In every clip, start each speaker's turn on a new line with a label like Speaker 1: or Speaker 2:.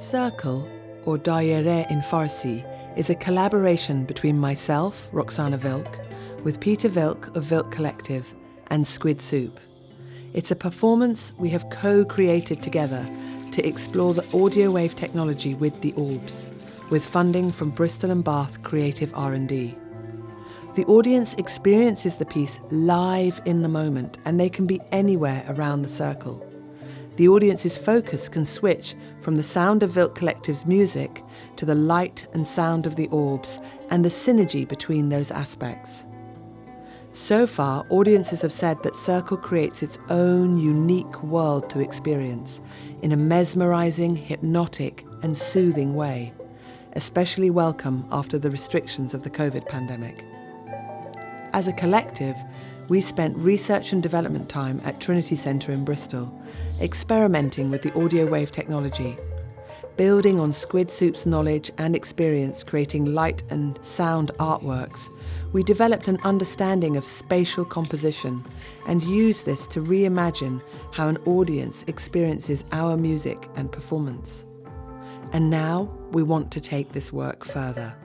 Speaker 1: Circle, or Daire in Farsi, is a collaboration between myself, Roxana Vilk, with Peter Vilk of Vilk Collective, and Squid Soup. It's a performance we have co-created together to explore the audio wave technology with the Orbs, with funding from Bristol and Bath Creative R&D. The audience experiences the piece live in the moment and they can be anywhere around the circle. The audience's focus can switch from the sound of Vilk Collective's music to the light and sound of the orbs and the synergy between those aspects. So far, audiences have said that Circle creates its own unique world to experience in a mesmerizing, hypnotic, and soothing way, especially welcome after the restrictions of the COVID pandemic. As a collective, we spent research and development time at Trinity Centre in Bristol, experimenting with the audio wave technology. Building on Squid Soup's knowledge and experience creating light and sound artworks, we developed an understanding of spatial composition and used this to reimagine how an audience experiences our music and performance. And now we want to take this work further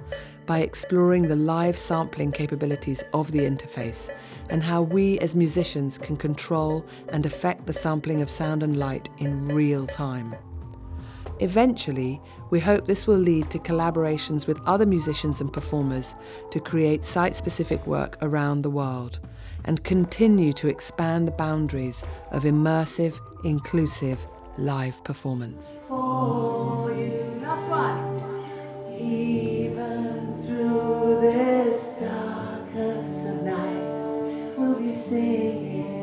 Speaker 1: by exploring the live sampling capabilities of the interface and how we as musicians can control and affect the sampling of sound and light in real time. Eventually, we hope this will lead to collaborations with other musicians and performers to create site-specific work around the world and continue to expand the boundaries of immersive, inclusive live performance.
Speaker 2: singing.